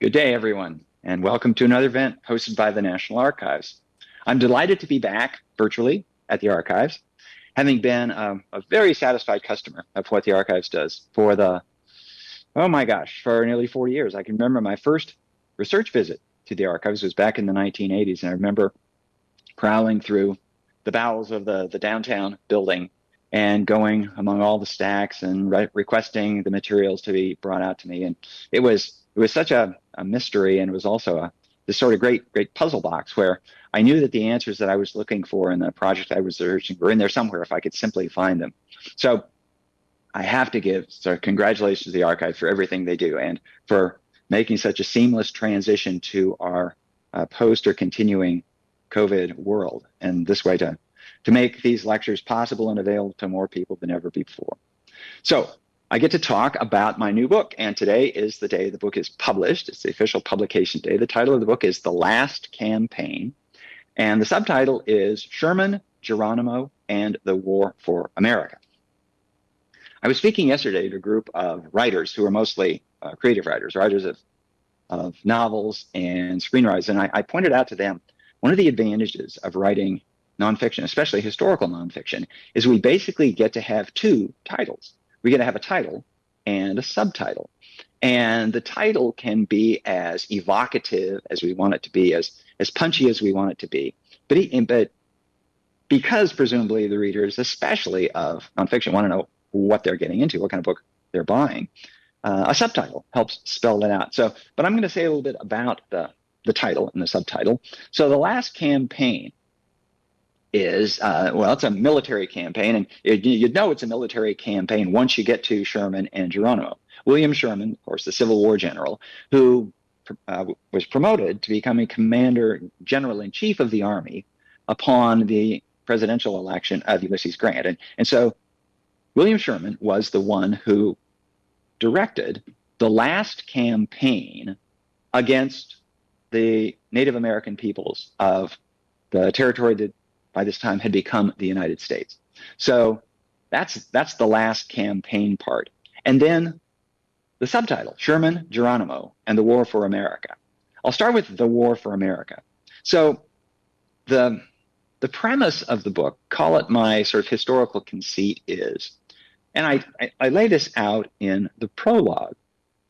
Good day, everyone, and welcome to another event hosted by the National Archives. I'm delighted to be back virtually at the Archives, having been um, a very satisfied customer of what the Archives does for the, oh my gosh, for nearly 40 years. I can remember my first research visit to the Archives was back in the 1980s, and I remember prowling through the bowels of the, the downtown building and going among all the stacks and re requesting the materials to be brought out to me. And it was it was such a, a mystery, and it was also a this sort of great great puzzle box where I knew that the answers that I was looking for in the project I was researching were in there somewhere if I could simply find them. So I have to give so congratulations to the archive for everything they do and for making such a seamless transition to our uh, post or continuing COVID world and this way to to make these lectures possible and available to more people than ever before. So I get to talk about my new book, and today is the day the book is published. It's the official publication day. The title of the book is The Last Campaign, and the subtitle is Sherman, Geronimo, and the War for America. I was speaking yesterday to a group of writers who are mostly uh, creative writers, writers of, of novels and screenwriters, and I, I pointed out to them one of the advantages of writing nonfiction, especially historical nonfiction, is we basically get to have two titles we get to have a title and a subtitle. And the title can be as evocative as we want it to be, as, as punchy as we want it to be. But, but because presumably the readers, especially of nonfiction, want to know what they're getting into, what kind of book they're buying, uh, a subtitle helps spell that out. So, but I'm going to say a little bit about the, the title and the subtitle. So the last campaign is uh, well, it's a military campaign, and you'd know it's a military campaign once you get to Sherman and Geronimo. William Sherman, of course, the Civil War general, who uh, was promoted to become a commander general in chief of the army upon the presidential election of Ulysses Grant, and and so William Sherman was the one who directed the last campaign against the Native American peoples of the territory that by this time had become the United States. So that's that's the last campaign part. And then the subtitle, Sherman, Geronimo, and the War for America. I'll start with the War for America. So the the premise of the book, call it my sort of historical conceit, is, and I, I, I lay this out in the prologue,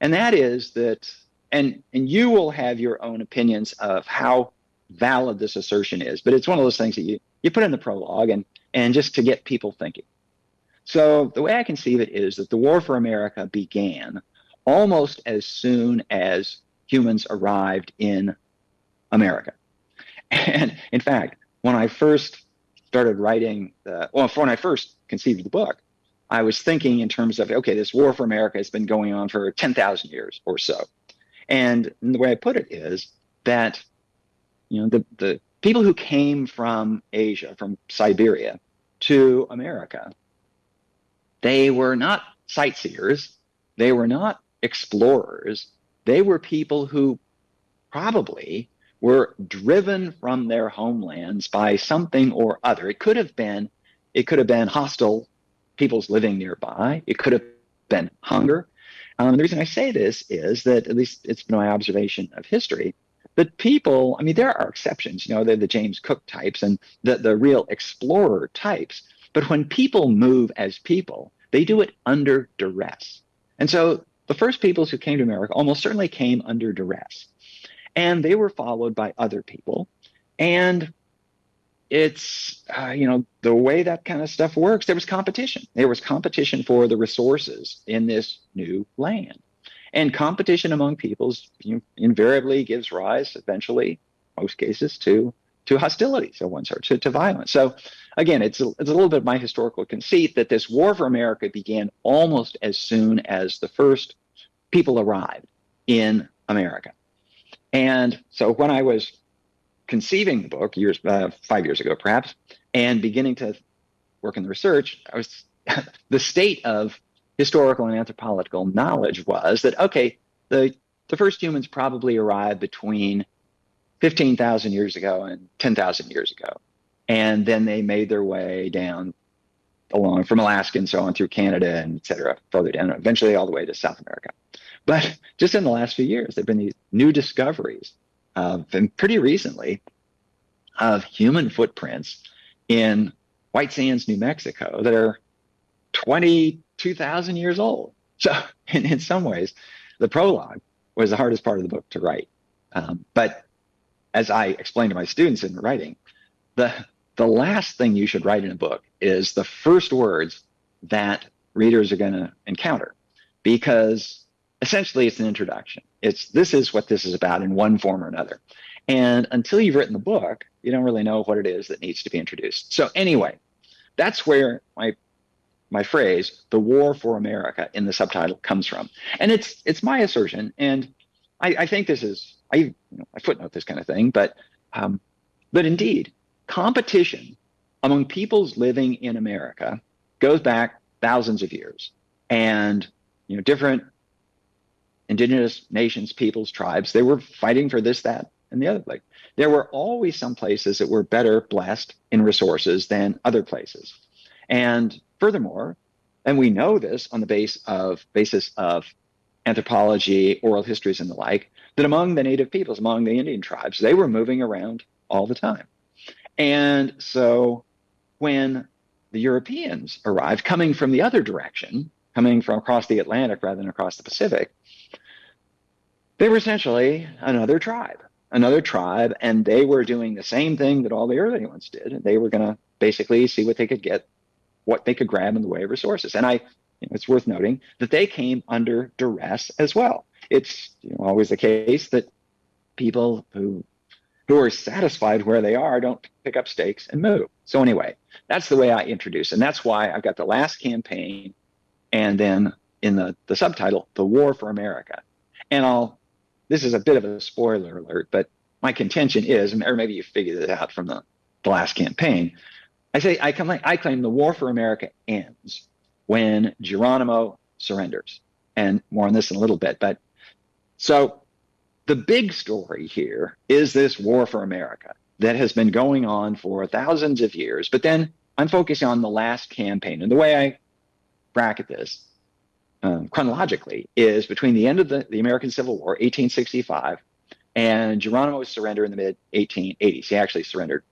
and that is that, and and you will have your own opinions of how valid this assertion is, but it's one of those things that you, you put in the prologue and, and just to get people thinking. So the way I conceive it is that the war for America began almost as soon as humans arrived in America. And in fact, when I first started writing, the, well, when I first conceived the book, I was thinking in terms of, okay, this war for America has been going on for 10,000 years or so. And the way I put it is that you know, the, the people who came from Asia, from Siberia to America, they were not sightseers. They were not explorers. They were people who probably were driven from their homelands by something or other. It could have been, it could have been hostile peoples living nearby. It could have been hunger. Um, the reason I say this is that at least it's been my observation of history but people, I mean, there are exceptions, you know, they're the James Cook types and the, the real explorer types. But when people move as people, they do it under duress. And so the first peoples who came to America almost certainly came under duress. And they were followed by other people. And it's, uh, you know, the way that kind of stuff works, there was competition. There was competition for the resources in this new land. And competition among peoples invariably gives rise, eventually, most cases, to to hostility of one sort, to, to violence. So again, it's a, it's a little bit of my historical conceit that this war for America began almost as soon as the first people arrived in America. And so when I was conceiving the book years uh, five years ago, perhaps, and beginning to work in the research, I was the state of historical and anthropological knowledge was that okay, the the first humans probably arrived between 15,000 years ago and 10,000 years ago. And then they made their way down along from Alaska and so on through Canada and et cetera, further down, eventually all the way to South America. But just in the last few years, there have been these new discoveries, uh, and pretty recently, of human footprints in White Sands, New Mexico, that are 22,000 years old. So, in, in some ways, the prologue was the hardest part of the book to write. Um, but as I explained to my students in writing, the the last thing you should write in a book is the first words that readers are going to encounter, because essentially it's an introduction. It's this is what this is about in one form or another. And until you've written the book, you don't really know what it is that needs to be introduced. So anyway, that's where my my phrase "the war for America" in the subtitle comes from, and it's it's my assertion, and I, I think this is I you know, I footnote this kind of thing, but um, but indeed, competition among peoples living in America goes back thousands of years, and you know different indigenous nations, peoples, tribes, they were fighting for this, that, and the other. Like there were always some places that were better blessed in resources than other places. And furthermore, and we know this on the base of basis of anthropology, oral histories, and the like, that among the native peoples, among the Indian tribes, they were moving around all the time. And so when the Europeans arrived, coming from the other direction, coming from across the Atlantic rather than across the Pacific, they were essentially another tribe, another tribe, and they were doing the same thing that all the early ones did. They were going to basically see what they could get, what they could grab in the way of resources. And I, it's worth noting that they came under duress as well. It's you know, always the case that people who who are satisfied where they are don't pick up stakes and move. So anyway, that's the way I introduce, and that's why I've got the last campaign, and then in the the subtitle, "The War for America," and I'll this is a bit of a spoiler alert, but my contention is, or maybe you figured it out from the, the last campaign. I say I, claim, I claim the war for America ends when Geronimo surrenders, and more on this in a little bit. But so the big story here is this war for America that has been going on for thousands of years. But then I'm focusing on the last campaign, and the way I bracket this um, chronologically is between the end of the, the American Civil War, 1865, and Geronimo's surrender in the mid 1880s. He actually surrendered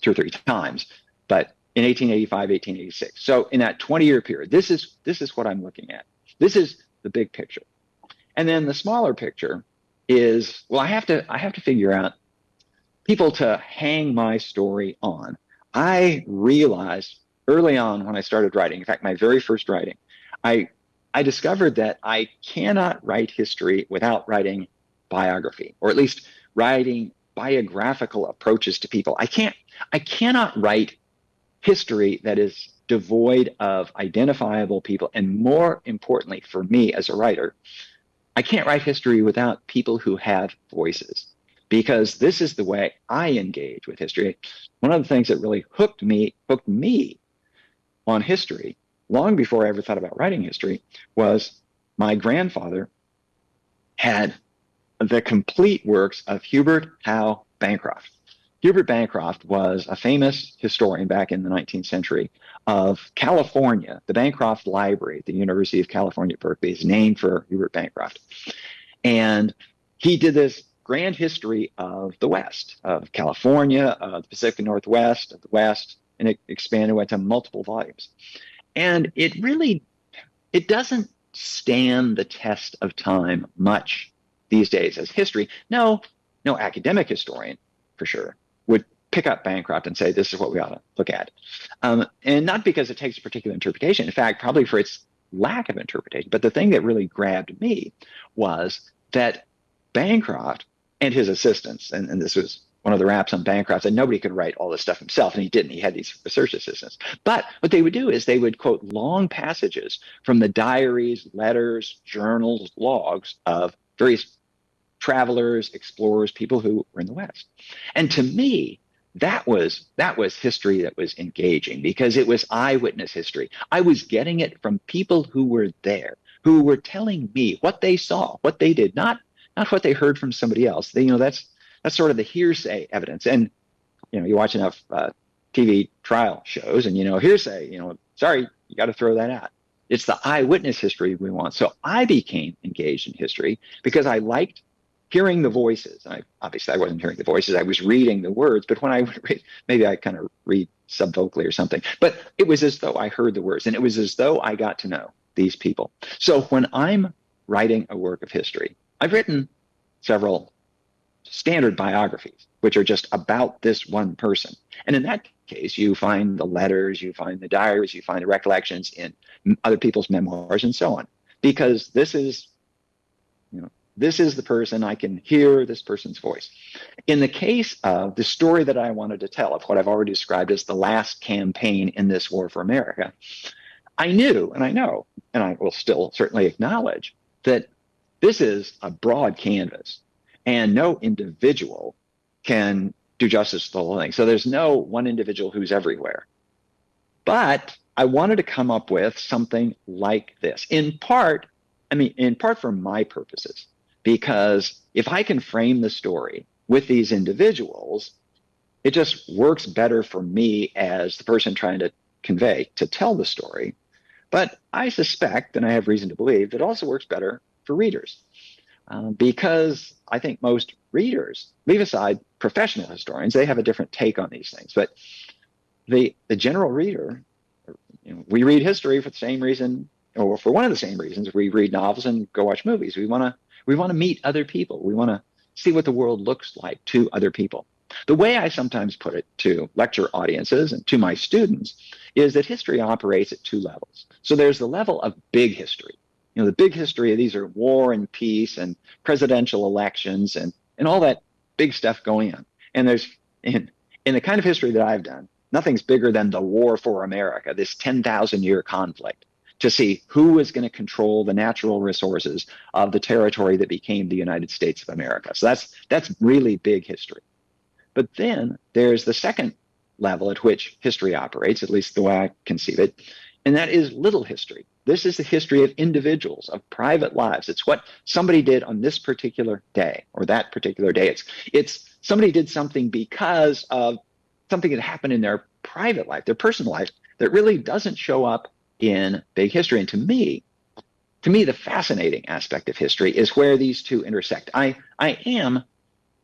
two or three times, but in 1885, 1886. So in that 20 year period, this is this is what I'm looking at. This is the big picture. And then the smaller picture is well, I have to I have to figure out people to hang my story on. I realized early on when I started writing, in fact, my very first writing, I I discovered that I cannot write history without writing biography, or at least writing biographical approaches to people. I can't, I cannot write history that is devoid of identifiable people. And more importantly, for me as a writer, I can't write history without people who have voices because this is the way I engage with history. One of the things that really hooked me, hooked me on history long before I ever thought about writing history, was my grandfather had the complete works of Hubert Howe Bancroft. Hubert Bancroft was a famous historian back in the 19th century of California. The Bancroft Library at the University of California, Berkeley is named for Hubert Bancroft. And he did this grand history of the West, of California, of the Pacific Northwest, of the West, and it expanded, went to multiple volumes and it really it doesn't stand the test of time much these days as history. No, no academic historian for sure pick up Bancroft and say this is what we ought to look at, um, and not because it takes a particular interpretation. In fact, probably for its lack of interpretation. But the thing that really grabbed me was that Bancroft and his assistants, and, and this was one of the raps on Bancroft and nobody could write all this stuff himself, and he didn't. He had these research assistants. But what they would do is they would quote long passages from the diaries, letters, journals, logs of various travelers, explorers, people who were in the West. And to me, that was that was history that was engaging because it was eyewitness history. I was getting it from people who were there, who were telling me what they saw, what they did, not not what they heard from somebody else. They, you know, that's that's sort of the hearsay evidence. And you know, you watch enough uh, TV trial shows, and you know, hearsay. You know, sorry, you got to throw that out. It's the eyewitness history we want. So I became engaged in history because I liked hearing the voices. I obviously I wasn't hearing the voices; I was reading the words. But when I would read, maybe I kind of read subvocally or something. But it was as though I heard the words, and it was as though I got to know these people. So when I'm writing a work of history, I've written several standard biographies, which are just about this one person. And in that case, you find the letters, you find the diaries, you find the recollections in other people's memoirs, and so on. Because this is, you know, this is the person I can hear this person's voice. In the case of the story that I wanted to tell, of what I've already described as the last campaign in this war for America, I knew and I know, and I will still certainly acknowledge that this is a broad canvas and no individual can do justice to the whole thing. So there's no one individual who's everywhere. But I wanted to come up with something like this, in part, I mean, in part for my purposes, because if I can frame the story with these individuals, it just works better for me as the person trying to convey, to tell the story. But I suspect, and I have reason to believe, that also works better for readers. Uh, because I think most readers, leave aside professional historians, they have a different take on these things. But the the general reader, you know, we read history for the same reason, or for one of the same reasons. We read novels and go watch movies. We want to we want to meet other people. We want to see what the world looks like to other people. The way I sometimes put it to lecture audiences and to my students is that history operates at two levels. So there's the level of big history, you know, the big history of these are war and peace and presidential elections and, and all that big stuff going on. And there's in, in the kind of history that I've done, nothing's bigger than the war for America, this 10,000 year conflict to see who is going to control the natural resources of the territory that became the United States of America. So that's that's really big history. But then there's the second level at which history operates, at least the way I conceive it, and that is little history. This is the history of individuals, of private lives. It's what somebody did on this particular day or that particular day. It's it's somebody did something because of something that happened in their private life, their personal life, that really doesn't show up in big history. And to me, to me, the fascinating aspect of history is where these two intersect. I I am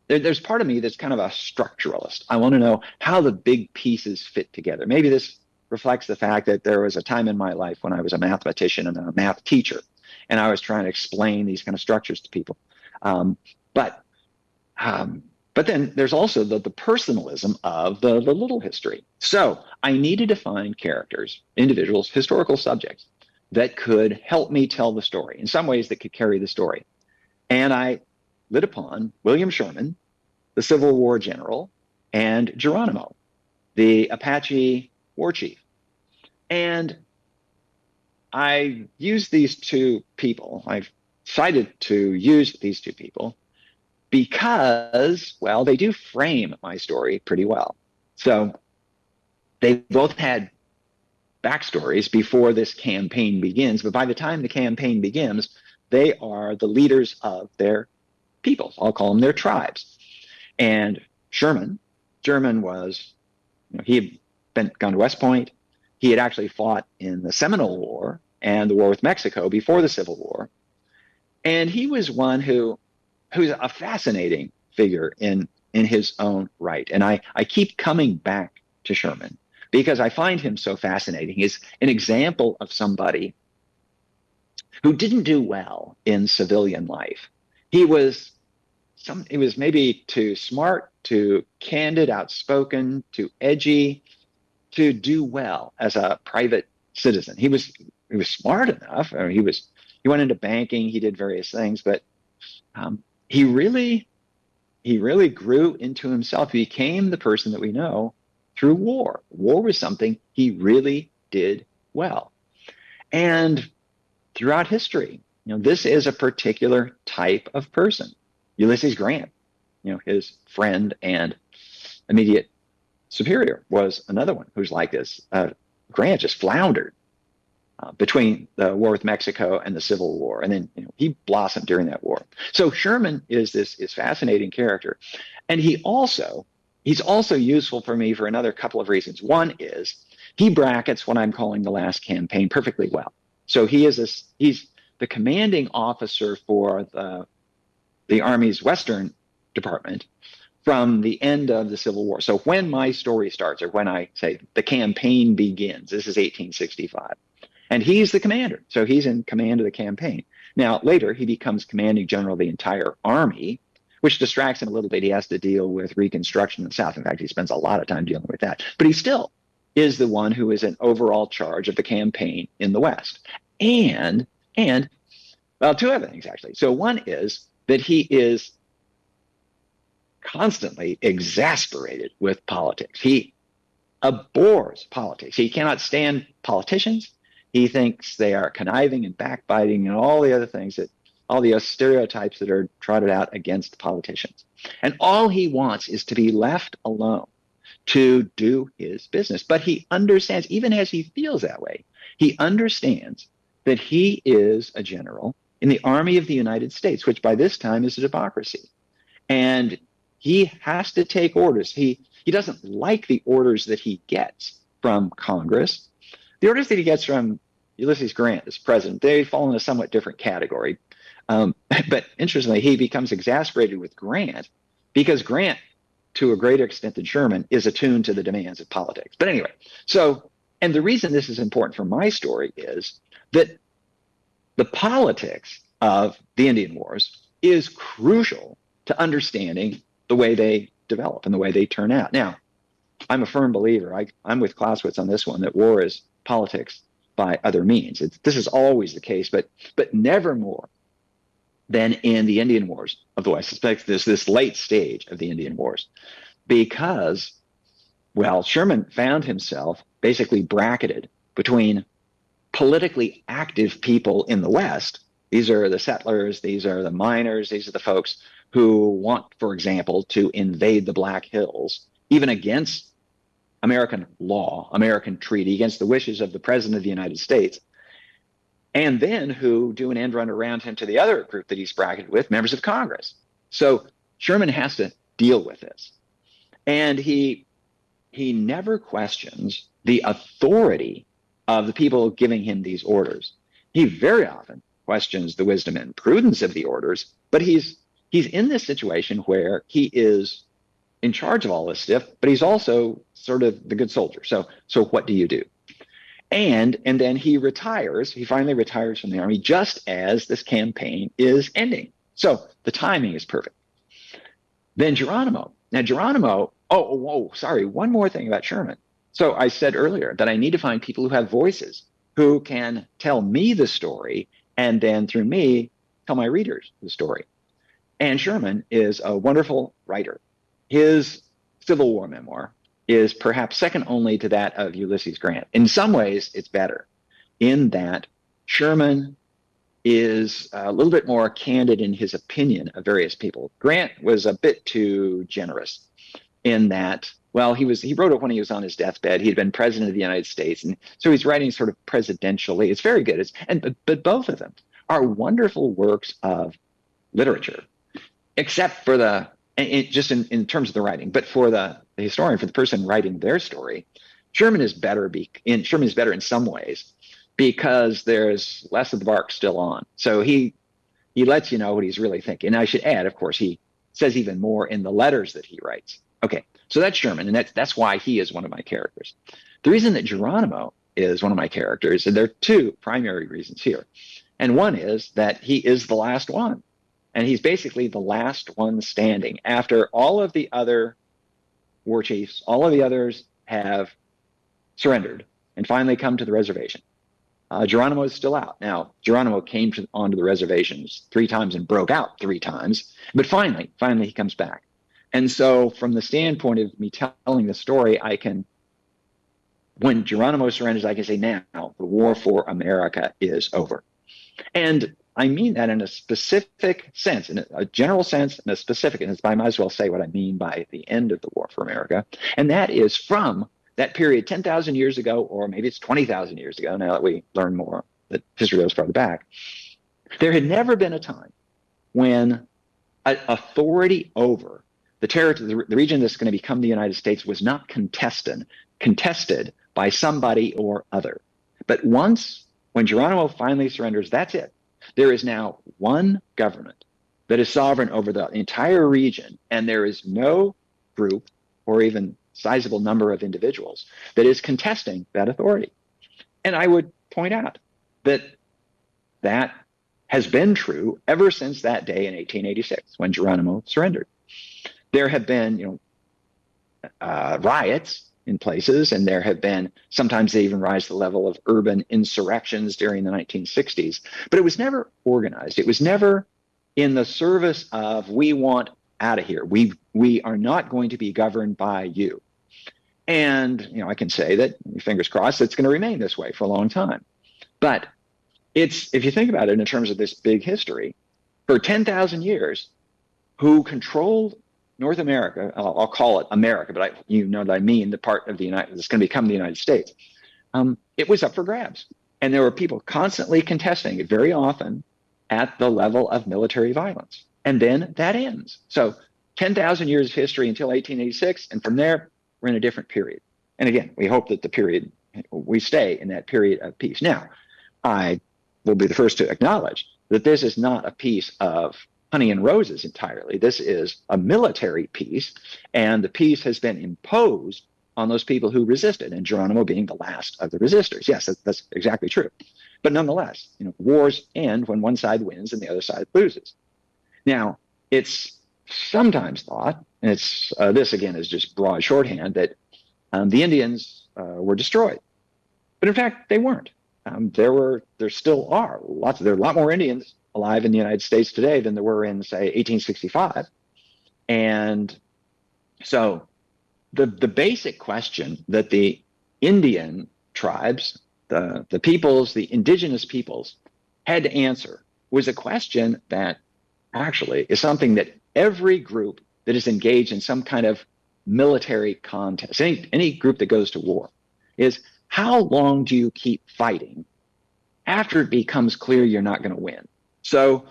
there, there's part of me that's kind of a structuralist. I want to know how the big pieces fit together. Maybe this reflects the fact that there was a time in my life when I was a mathematician and a math teacher, and I was trying to explain these kind of structures to people. Um, but um, but then there's also the, the personalism of the, the little history. So I needed to find characters, individuals, historical subjects that could help me tell the story in some ways that could carry the story. And I lit upon William Sherman, the Civil War general, and Geronimo, the Apache war chief. And I used these two people. I've decided to use these two people because, well, they do frame my story pretty well. So they both had backstories before this campaign begins, but by the time the campaign begins, they are the leaders of their people. I'll call them their tribes. And Sherman, Sherman was, you know, he been gone to West Point. He had actually fought in the Seminole War and the war with Mexico before the Civil War. And he was one who who's a fascinating figure in in his own right. And I, I keep coming back to Sherman because I find him so fascinating. He's an example of somebody who didn't do well in civilian life. He was some he was maybe too smart, too candid, outspoken, too edgy, to do well as a private citizen. He was he was smart enough. I mean, he was he went into banking. He did various things, but um, he really he really grew into himself. He became the person that we know through war. War was something he really did well, and throughout history, you know, this is a particular type of person. Ulysses Grant, you know, his friend and immediate Superior was another one who's like this. Uh, Grant just floundered uh, between the war with Mexico and the Civil War, and then you know, he blossomed during that war. So Sherman is this is fascinating character, and he also he's also useful for me for another couple of reasons. One is he brackets what I'm calling the last campaign perfectly well. So he is a, he's the commanding officer for the, the Army's Western Department from the end of the Civil War. So when my story starts, or when I say the campaign begins, this is 1865. And he's the commander. So he's in command of the campaign. Now, later, he becomes commanding general of the entire army, which distracts him a little bit. He has to deal with Reconstruction in the South. In fact, he spends a lot of time dealing with that. But he still is the one who is in overall charge of the campaign in the West. And, and, well, two other things actually. So one is that he is constantly exasperated with politics. He abhors politics. He cannot stand politicians. He thinks they are conniving and backbiting and all the other things that all the stereotypes that are trotted out against politicians. And all he wants is to be left alone to do his business. But he understands, even as he feels that way, he understands that he is a general in the Army of the United States, which by this time is a democracy. And he has to take orders. He he doesn't like the orders that he gets from Congress. The orders that he gets from Ulysses Grant as president, they fall in a somewhat different category. Um, but interestingly, he becomes exasperated with Grant because Grant, to a greater extent than Sherman, is attuned to the demands of politics. But anyway, so, and the reason this is important for my story is that the politics of the Indian Wars is crucial to understanding the way they develop and the way they turn out. Now, I'm a firm believer. I, am with Clausewitz on this one that war is politics by other means. It's, this is always the case, but but never more than in the Indian Wars West. I suspect this this late stage of the Indian Wars, because well, Sherman found himself basically bracketed between politically active people in the West. These are the settlers. These are the miners. These are the folks who want, for example, to invade the Black Hills, even against American law, American treaty, against the wishes of the President of the United States, and then who do an end run around him to the other group that he's bracketed with, members of Congress. So Sherman has to deal with this. And he he never questions the authority of the people giving him these orders. He very often questions the wisdom and prudence of the orders, but he's he's in this situation where he is in charge of all this stuff, but he's also sort of the good soldier. So, so what do you do? And and then he retires. He finally retires from the army just as this campaign is ending. So the timing is perfect. Then Geronimo. Now Geronimo. Oh, oh, oh, sorry. One more thing about Sherman. So I said earlier that I need to find people who have voices who can tell me the story, and then through me tell my readers the story. And Sherman is a wonderful writer. His Civil War memoir is perhaps second only to that of Ulysses Grant. In some ways, it's better in that Sherman is a little bit more candid in his opinion of various people. Grant was a bit too generous in that, well, he was he wrote it when he was on his deathbed. He had been president of the United States, and so he's writing sort of presidentially. It's very good. It's, and but, but both of them are wonderful works of literature except for the it, just in, in terms of the writing, but for the, the historian, for the person writing their story, Sherman is better. Be, in Sherman is better in some ways because there's less of the bark still on. So he he lets you know what he's really thinking. And I should add, of course, he says even more in the letters that he writes. Okay, so that's Sherman, and that's that's why he is one of my characters. The reason that Geronimo is one of my characters, and there are two primary reasons here. And one is that he is the last one and he's basically the last one standing after all of the other war chiefs, all of the others have surrendered and finally come to the reservation. Uh, Geronimo is still out. Now, Geronimo came to, onto the reservations three times and broke out three times, but finally, finally he comes back. And so, from the standpoint of me telling the story, I can, when Geronimo surrenders, I can say, now the war for America is over. And I mean that in a specific sense, in a general sense, in a specific, and I might as well say what I mean by the end of the war for America. And that is from that period 10,000 years ago, or maybe it's 20,000 years ago, now that we learn more that history goes farther back. There had never been a time when authority over the territory, the, the region that's going to become the United States was not contested, contested by somebody or other. But once, when Geronimo finally surrenders, that's it. There is now one government that is sovereign over the entire region, and there is no group or even sizable number of individuals that is contesting that authority. And I would point out that that has been true ever since that day in 1886 when Geronimo surrendered. There have been, you know, uh, riots in places, and there have been sometimes they even rise to the level of urban insurrections during the 1960s. But it was never organized. It was never in the service of we want out of here. We we are not going to be governed by you. And you know, I can say that fingers crossed, it's going to remain this way for a long time. But it's if you think about it in terms of this big history, for 10,000 years, who controlled North America, I'll, I'll call it America, but I, you know that I mean the part of the United that's going to become the United States. Um, it was up for grabs, and there were people constantly contesting it, very often at the level of military violence, and then that ends. So 10,000 years of history until 1886, and from there we're in a different period. And again, we hope that the period we stay in that period of peace. Now, I will be the first to acknowledge that this is not a piece of honey and roses entirely. This is a military peace, and the peace has been imposed on those people who resisted, and Geronimo being the last of the resistors. Yes, that's, that's exactly true. But nonetheless, you know, wars end when one side wins and the other side loses. Now, it's sometimes thought, and it's uh, this again is just broad shorthand, that um, the Indians uh, were destroyed, but in fact they weren't. Um, there were, there still are lots. There are a lot more Indians alive in the United States today than there were in, say, 1865. And so the, the basic question that the Indian tribes, the, the peoples, the indigenous peoples had to answer was a question that actually is something that every group that is engaged in some kind of military contest, any, any group that goes to war, is how long do you keep fighting after it becomes clear you're not going to win? So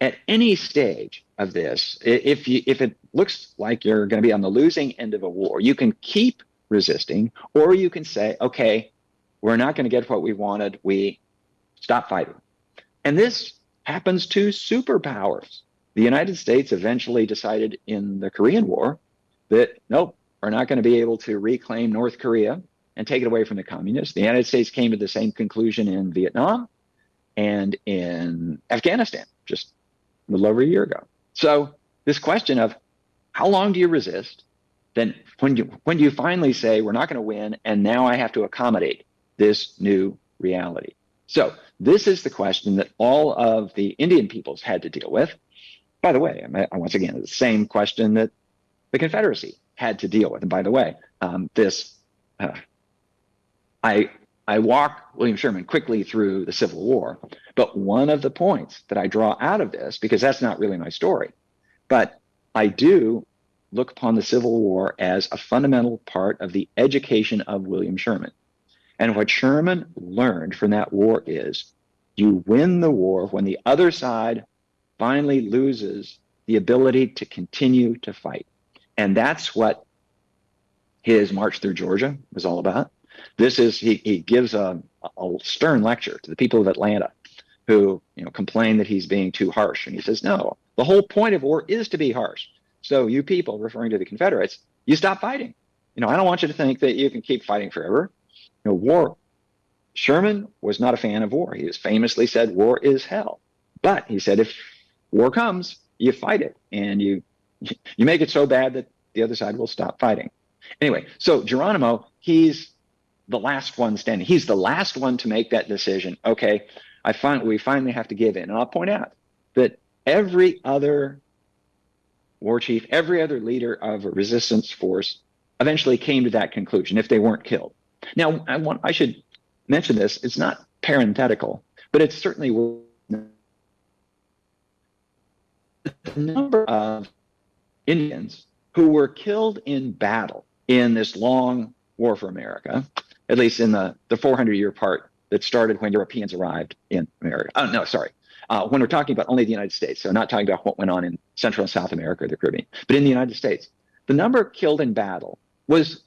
at any stage of this, if you if it looks like you're going to be on the losing end of a war, you can keep resisting, or you can say, okay, we're not going to get what we wanted. We stop fighting. And this happens to superpowers. The United States eventually decided in the Korean War that nope, we're not going to be able to reclaim North Korea and take it away from the communists. The United States came to the same conclusion in Vietnam and in Afghanistan just a little over a year ago. So this question of how long do you resist? Then when you when do you finally say we're not going to win and now I have to accommodate this new reality? So this is the question that all of the Indian peoples had to deal with. By the way, once again, the same question that the Confederacy had to deal with. And by the way, um, this uh, I I walk William Sherman quickly through the Civil War, but one of the points that I draw out of this, because that's not really my story, but I do look upon the Civil War as a fundamental part of the education of William Sherman. And what Sherman learned from that war is you win the war when the other side finally loses the ability to continue to fight. And that's what his march through Georgia was all about. This is he, he gives a, a stern lecture to the people of Atlanta who you know complain that he's being too harsh, and he says, no, the whole point of war is to be harsh. So you people, referring to the Confederates, you stop fighting. You know, I don't want you to think that you can keep fighting forever. You know, war. Sherman was not a fan of war. He has famously said, "War is hell." But he said, if war comes, you fight it, and you you make it so bad that the other side will stop fighting. Anyway, so Geronimo, he's the last one standing. He's the last one to make that decision. Okay, I find we finally have to give in. And I'll point out that every other war chief, every other leader of a resistance force eventually came to that conclusion if they weren't killed. Now, I want I should mention this. It's not parenthetical, but it's certainly the number of Indians who were killed in battle in this long war for America at least in the, the 400 year part that started when Europeans arrived in America. Oh, no, sorry. Uh, when we're talking about only the United States, so not talking about what went on in Central and South America or the Caribbean, but in the United States, the number killed in battle was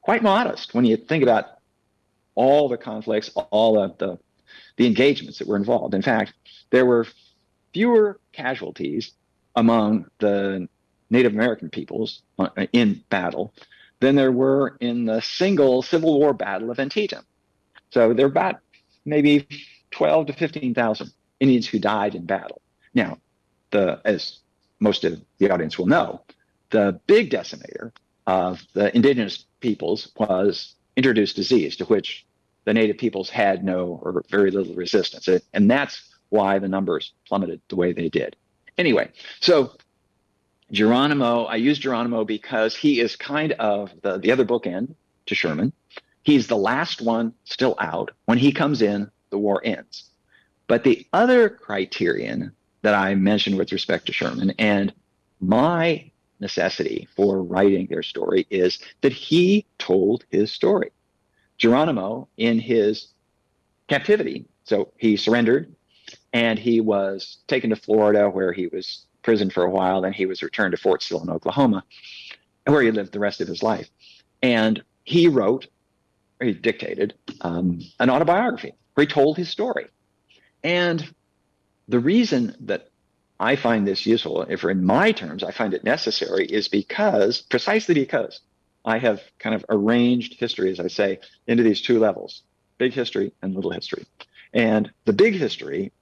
quite modest when you think about all the conflicts, all of the, the engagements that were involved. In fact, there were fewer casualties among the Native American peoples uh, in battle than there were in the single Civil War battle of Antietam. So there are about maybe 12 to 15,000 Indians who died in battle. Now, the as most of the audience will know, the big decimator of the indigenous peoples was introduced disease, to which the native peoples had no or very little resistance. And that's why the numbers plummeted the way they did. Anyway, so Geronimo, I use Geronimo because he is kind of the, the other bookend to Sherman. He's the last one still out. When he comes in, the war ends. But the other criterion that I mentioned with respect to Sherman and my necessity for writing their story is that he told his story. Geronimo, in his captivity, so he surrendered and he was taken to Florida where he was imprisoned for a while. Then he was returned to Fort Sill in Oklahoma, where he lived the rest of his life. And he wrote, or he dictated, um, an autobiography where he told his story. And the reason that I find this useful, if in my terms I find it necessary, is because, precisely because, I have kind of arranged history, as I say, into these two levels big history and little history. And the big history,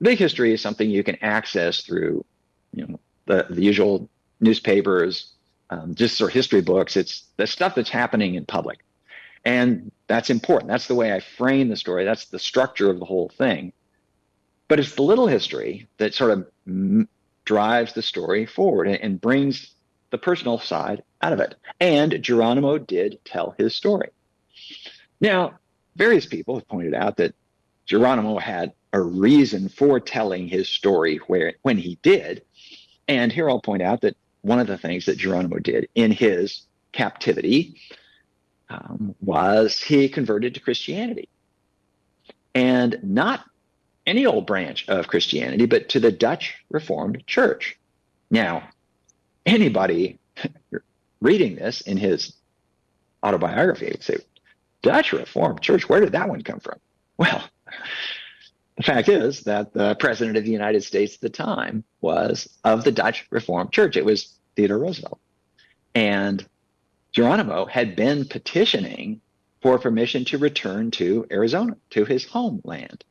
big history is something you can access through, you know, the, the usual newspapers, um, just sort of history books. It's the stuff that's happening in public. And that's important. That's the way I frame the story. That's the structure of the whole thing. But it's the little history that sort of m- drives the story forward and, and brings the personal side out of it. And Geronimo did tell his story. Now, various people have pointed out that Geronimo had a reason for telling his story where when he did. And here I'll point out that one of the things that Geronimo did in his captivity um, was he converted to Christianity. And not any old branch of Christianity, but to the Dutch Reformed Church. Now, anybody reading this in his autobiography would say, Dutch Reformed Church, where did that one come from? Well, the fact is that the president of the United States at the time was of the Dutch Reformed Church. It was Theodore Roosevelt. And Geronimo had been petitioning for permission to return to Arizona, to his homeland.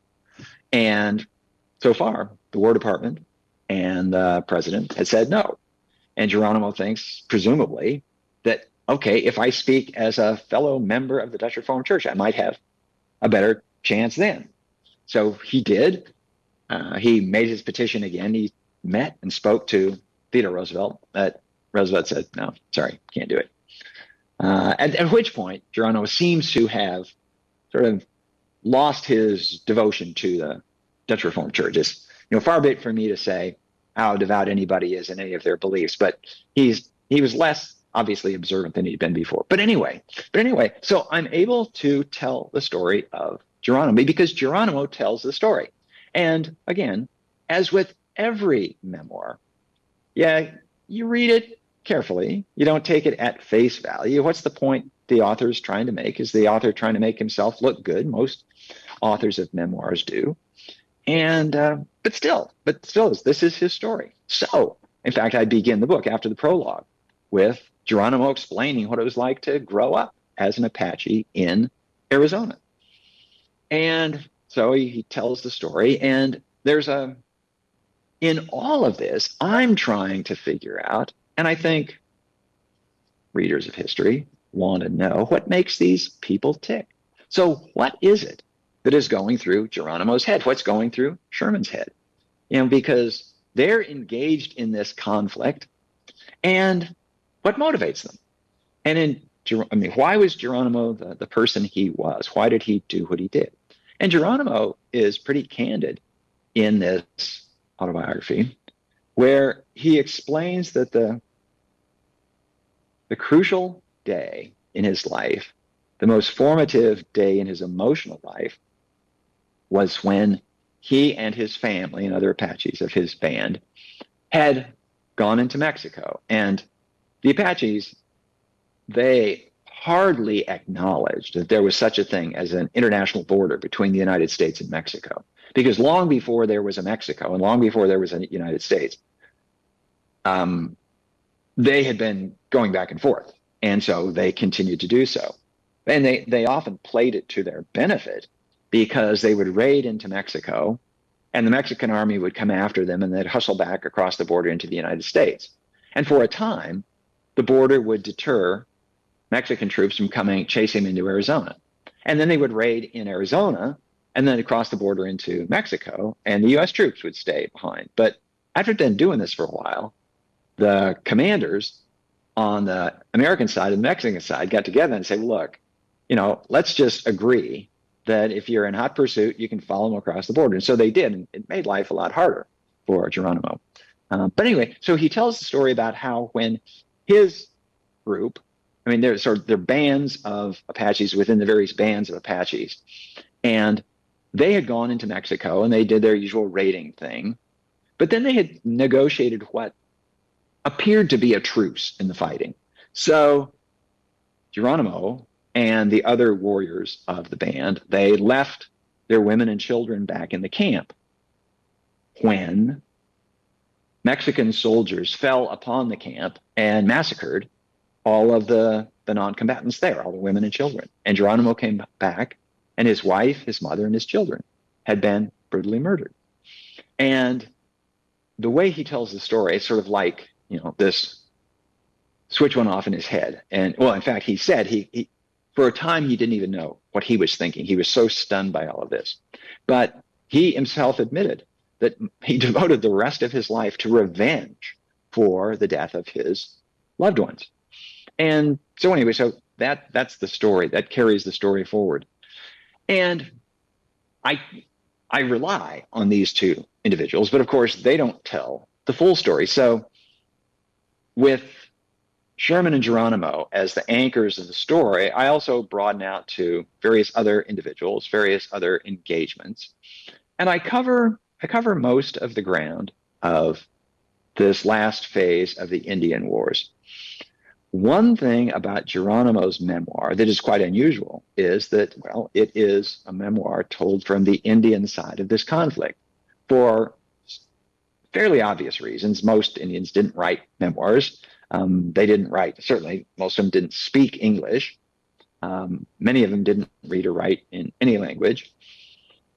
And so far, the War Department and the president had said no. And Geronimo thinks, presumably, that, okay, if I speak as a fellow member of the Dutch Reformed Church, I might have a better chance then. So he did. Uh, he made his petition again. He met and spoke to Theodore Roosevelt. But Roosevelt said, no, sorry, can't do it. Uh, at, at which point, Geronimo seems to have sort of lost his devotion to the Dutch Reformed Church. It's you know far be it for me to say how devout anybody is in any of their beliefs, but he's he was less obviously observant than he'd been before. But anyway, but anyway, so I'm able to tell the story of Geronimo because Geronimo tells the story. And again, as with every memoir, yeah, you read it carefully. You don't take it at face value. What's the point the author is trying to make? Is the author trying to make himself look good? Most authors of memoirs do. And uh, but still, but still, this is his story. So, in fact, I begin the book after the prologue with Geronimo explaining what it was like to grow up as an Apache in Arizona. And so he, he tells the story, and there's a in all of this, I'm trying to figure out, and I think readers of history want to know what makes these people tick. So, what is it that is going through Geronimo's head, what's going through Sherman's head. You know, because they're engaged in this conflict and what motivates them. And in I mean, why was Geronimo the, the person he was? Why did he do what he did? And Geronimo is pretty candid in this autobiography, where he explains that the the crucial day in his life, the most formative day in his emotional life, was when he and his family and other Apaches of his band had gone into Mexico. And the Apaches, they hardly acknowledged that there was such a thing as an international border between the United States and Mexico. Because long before there was a Mexico and long before there was a United States, um, they had been going back and forth. And so they continued to do so. And they, they often played it to their benefit because they would raid into Mexico and the Mexican army would come after them and they'd hustle back across the border into the United States. And for a time, the border would deter Mexican troops from coming chasing him into Arizona. And then they would raid in Arizona and then across the border into Mexico, and the US troops would stay behind. But after then doing this for a while, the commanders on the American side and the Mexican side got together and said, look, you know, let's just agree that if you're in hot pursuit, you can follow them across the border. And so they did, and it made life a lot harder for Geronimo. Uh, but anyway, so he tells the story about how when his group I mean, there's sort there are bands of Apaches within the various bands of Apaches, and they had gone into Mexico and they did their usual raiding thing, but then they had negotiated what appeared to be a truce in the fighting. So Geronimo and the other warriors of the band they left their women and children back in the camp. When Mexican soldiers fell upon the camp and massacred all of the, the non-combatants there, all the women and children. And Geronimo came back, and his wife, his mother, and his children had been brutally murdered. And the way he tells the story, it's sort of like, you know, this switch went off in his head. And well, in fact, he said he, he for a time he didn't even know what he was thinking. He was so stunned by all of this. But he himself admitted that he devoted the rest of his life to revenge for the death of his loved ones. And so anyway, so that that's the story that carries the story forward. And I I rely on these two individuals, but of course they don't tell the full story. So with Sherman and Geronimo as the anchors of the story, I also broaden out to various other individuals, various other engagements. And I cover I cover most of the ground of this last phase of the Indian Wars. One thing about Geronimo's memoir that is quite unusual is that, well, it is a memoir told from the Indian side of this conflict. For fairly obvious reasons, most Indians didn't write memoirs. Um, they didn't write, certainly, most of them didn't speak English. Um, many of them didn't read or write in any language.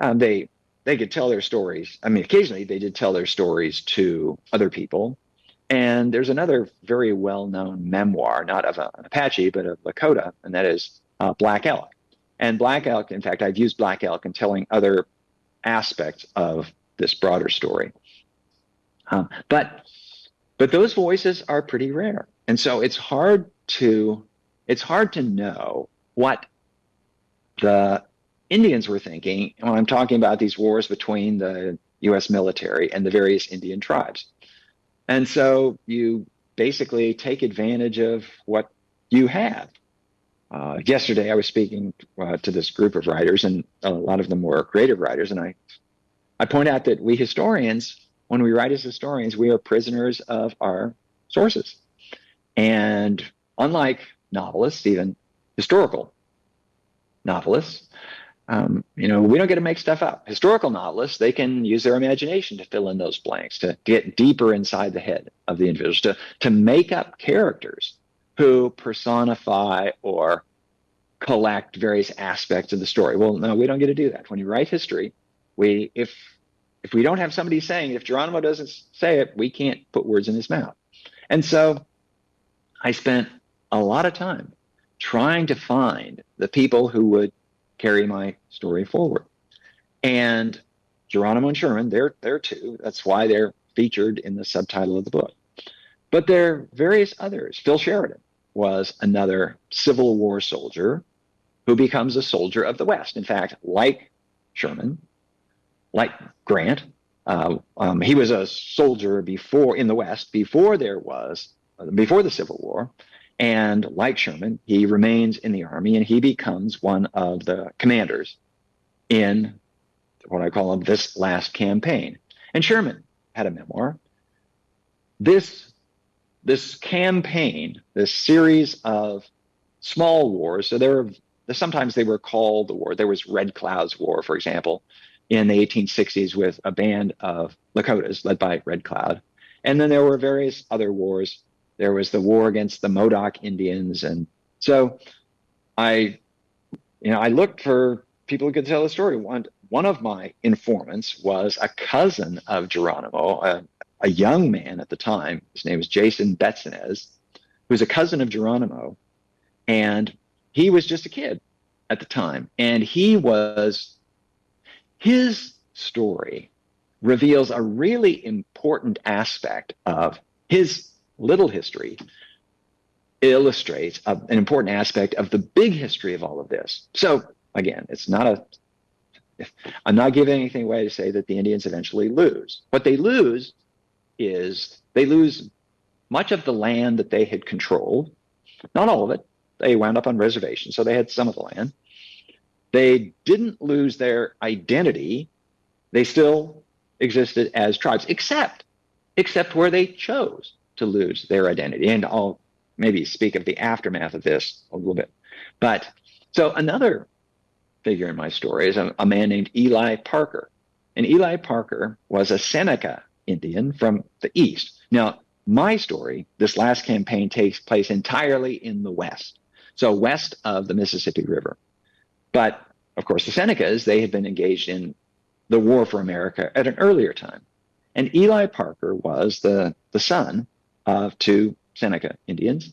Um, they they could tell their stories. I mean, occasionally they did tell their stories to other people, and there's another very well-known memoir, not of an Apache, but of Lakota, and that is uh, Black Elk. And Black Elk, in fact, I've used Black Elk in telling other aspects of this broader story. Um, but but those voices are pretty rare, and so it's hard to it's hard to know what the Indians were thinking when I'm talking about these wars between the U.S. military and the various Indian tribes. And so you basically take advantage of what you have. Uh, yesterday, I was speaking uh, to this group of writers, and a lot of them were creative writers. And I, I point out that we historians, when we write as historians, we are prisoners of our sources. And unlike novelists, even historical novelists, um, you know, we don't get to make stuff up. Historical novelists, they can use their imagination to fill in those blanks, to get deeper inside the head of the individuals, to, to make up characters who personify or collect various aspects of the story. Well, no, we don't get to do that. When you write history, we if if we don't have somebody saying, if Geronimo doesn't say it, we can't put words in his mouth. And so I spent a lot of time trying to find the people who would carry my story forward. And Geronimo and Sherman, they're there too. That's why they're featured in the subtitle of the book. But there are various others. Phil Sheridan was another Civil War soldier who becomes a soldier of the West. In fact, like Sherman, like Grant, uh, um, he was a soldier before in the West before there was before the Civil War, and like Sherman, he remains in the army and he becomes one of the commanders in what I call this last campaign. And Sherman had a memoir. This, this campaign, this series of small wars. So there were sometimes they were called the war. There was Red Cloud's War, for example, in the 1860s with a band of Lakotas led by Red Cloud. And then there were various other wars. There was the war against the Modoc Indians. And so I, you know, I looked for people who could tell the story. One, one of my informants was a cousin of Geronimo, a, a young man at the time. His name was Jason Betzinez, who was a cousin of Geronimo. And he was just a kid at the time. And he was, his story reveals a really important aspect of his little history illustrates a, an important aspect of the big history of all of this. So again, it's not a I'm not giving anything away to say that the Indians eventually lose. What they lose is they lose much of the land that they had controlled, not all of it. They wound up on reservations, so they had some of the land. They didn't lose their identity. They still existed as tribes, except except where they chose to lose their identity. And I'll maybe speak of the aftermath of this a little bit. But so another figure in my story is a, a man named Eli Parker. And Eli Parker was a Seneca Indian from the East. Now, my story, this last campaign takes place entirely in the West, so west of the Mississippi River. But of course, the Senecas, they had been engaged in the war for America at an earlier time. And Eli Parker was the, the son Uh, of two Seneca Indians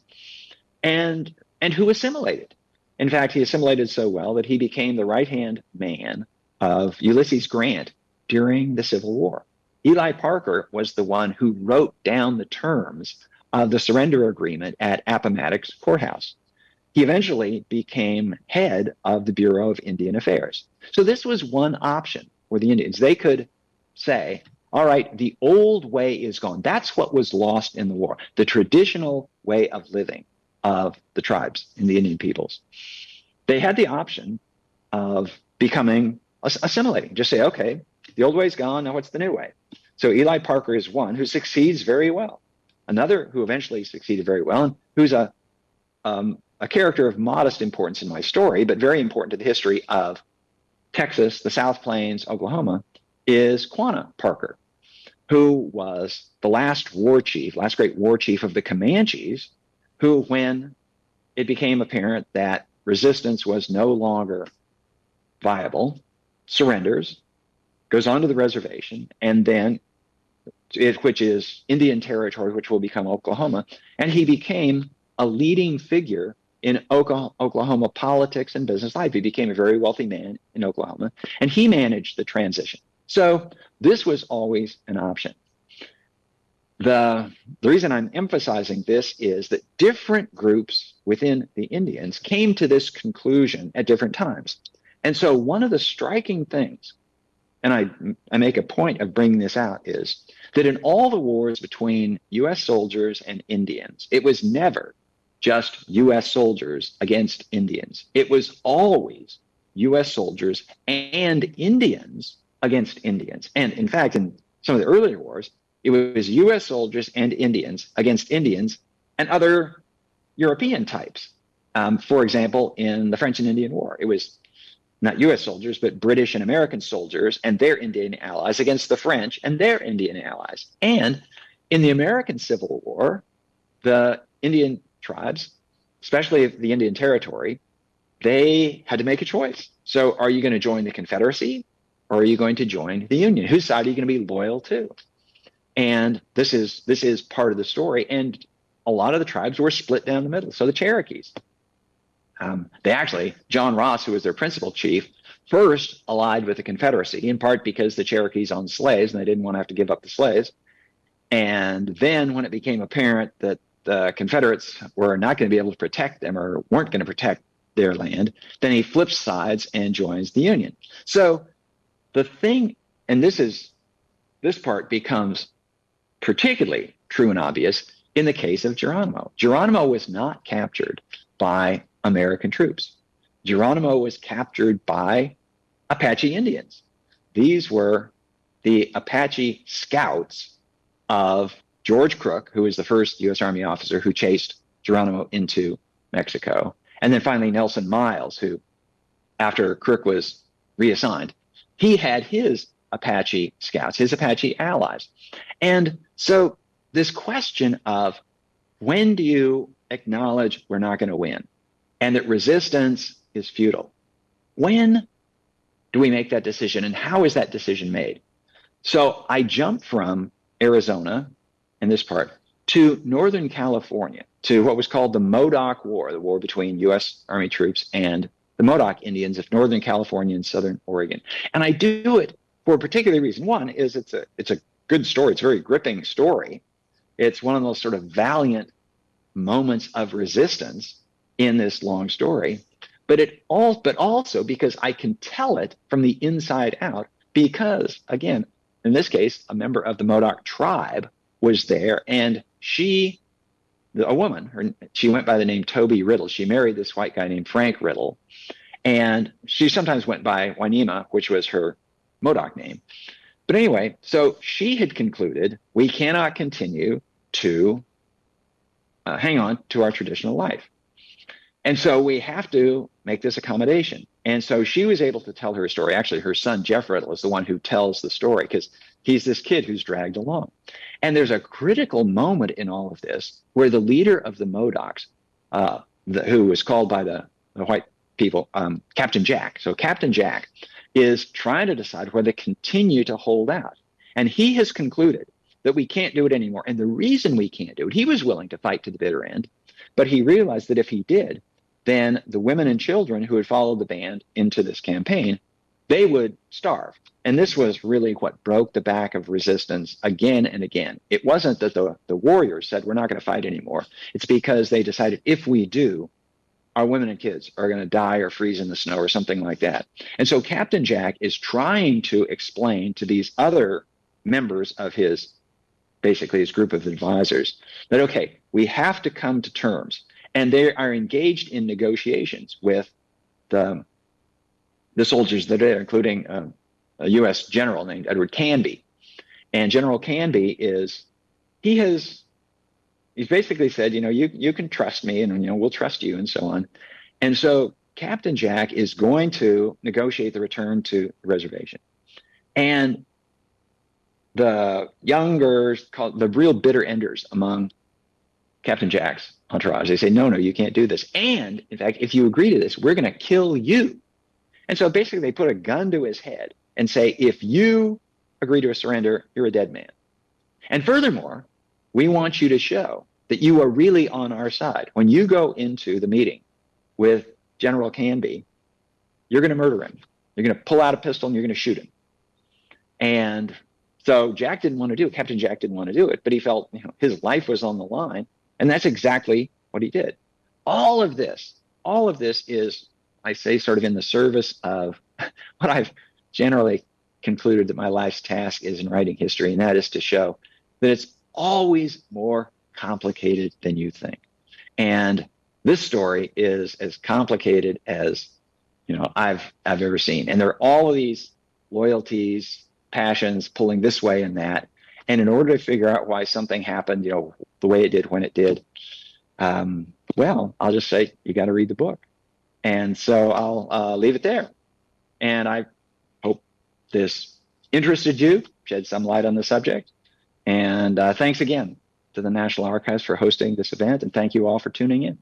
and, and who assimilated. In fact, he assimilated so well that he became the right hand man of Ulysses Grant during the Civil War. Eli Parker was the one who wrote down the terms of the surrender agreement at Appomattox Courthouse. He eventually became head of the Bureau of Indian Affairs. So this was one option for the Indians. They could say, all right, the old way is gone. That's what was lost in the war, the traditional way of living of the tribes and the Indian peoples. They had the option of becoming assimilating, just say, okay, the old way's gone, now what's the new way? So Eli Parker is one who succeeds very well. Another who eventually succeeded very well and who's a um, a character of modest importance in my story, but very important to the history of Texas, the South Plains, Oklahoma, is Quanah Parker, who was the last war chief, last great war chief of the Comanches, who, when it became apparent that resistance was no longer viable, surrenders, goes onto the reservation, and then it, which is Indian territory, which will become Oklahoma, and he became a leading figure in Oklahoma politics and business life. He became a very wealthy man in Oklahoma, and he managed the transition. So this was always an option. The, the reason I'm emphasizing this is that different groups within the Indians came to this conclusion at different times. And so one of the striking things, and I, I make a point of bringing this out, is that in all the wars between US soldiers and Indians, it was never just US soldiers against Indians. It was always US soldiers and Indians against Indians. And in fact, in some of the earlier wars, it was US soldiers and Indians against Indians and other European types. Um, for example, in the French and Indian War, it was not US soldiers, but British and American soldiers and their Indian allies against the French and their Indian allies. And in the American Civil War, the Indian tribes, especially the Indian Territory, they had to make a choice. So are you going to join the Confederacy or are you going to join the Union? Whose side are you going to be loyal to? And this is this is part of the story. And a lot of the tribes were split down the middle. So the Cherokees, um, they actually, John Ross, who was their principal chief, first allied with the Confederacy, in part because the Cherokees owned slaves and they didn't want to have to give up the slaves. And then when it became apparent that the Confederates were not going to be able to protect them or weren't going to protect their land, then he flips sides and joins the Union. So the thing, and this is this part becomes particularly true and obvious in the case of Geronimo. Geronimo was not captured by American troops. Geronimo was captured by Apache Indians. These were the Apache scouts of George Crook, who was the first U.S. Army officer who chased Geronimo into Mexico, And then finally, Nelson Miles, who, after Crook was reassigned, he had his Apache scouts, his Apache allies. And so this question of when do you acknowledge we're not going to win and that resistance is futile? When do we make that decision and how is that decision made? So I jumped from Arizona in this part to Northern California to what was called the Modoc War, the war between U.S. Army troops and the Modoc Indians of Northern California and Southern Oregon. And I do it for a particular reason. One is it's a it's a good story. It's a very gripping story. It's one of those sort of valiant moments of resistance in this long story. But it all but also because I can tell it from the inside out because again, in this case, a member of the Modoc tribe was there and she a woman, her, she went by the name Toby Riddle. She married this white guy named Frank Riddle. And she sometimes went by Winema, which was her Modoc name. But anyway, so she had concluded we cannot continue to uh, hang on to our traditional life. And so we have to make this accommodation. And so she was able to tell her story. Actually, her son, Jeff Riddle, is the one who tells the story because he's this kid who's dragged along. And there's a critical moment in all of this where the leader of the Modocs, uh, the, who was called by the, the white people, um, Captain Jack. So Captain Jack is trying to decide whether to continue to hold out. And he has concluded that we can't do it anymore. And the reason we can't do it, he was willing to fight to the bitter end, but he realized that if he did, then the women and children who had followed the band into this campaign, they would starve. And this was really what broke the back of resistance again and again. It wasn't that the, the warriors said, we're not going to fight anymore. It's because they decided if we do, our women and kids are going to die or freeze in the snow or something like that. And so Captain Jack is trying to explain to these other members of his basically his group of advisors that okay, we have to come to terms. And they are engaged in negotiations with the the soldiers that are, including uh, a U.S. general named Edward Canby. And General Canby is he has he's basically said, you know, you you can trust me, and you know we'll trust you, and so on. And so Captain Jack is going to negotiate the return to the reservation, and the younger, called the real bitter enders among Captain Jack's entourage, they say, no, no, you can't do this. And in fact, if you agree to this, we're going to kill you. And so basically, they put a gun to his head and say, if you agree to a surrender, you're a dead man. And furthermore, we want you to show that you are really on our side. When you go into the meeting with General Canby, you're going to murder him. You're going to pull out a pistol and you're going to shoot him. And so Jack didn't want to do it. Captain Jack didn't want to do it, but he felt you know, his life was on the line. And that's exactly what he did. All of this, all of this is, I say, sort of in the service of what I've generally concluded that my life's task is in writing history, and that is to show that it's always more complicated than you think. And this story is as complicated as you know I've I've ever seen. And there are all of these loyalties, passions pulling this way and that. And in order to figure out why something happened, you know, the way it did when it did, um, well, I'll just say you got to read the book. And so I'll uh, leave it there. And I this interested you, shed some light on the subject. And uh, thanks again to the National Archives for hosting this event, and thank you all for tuning in.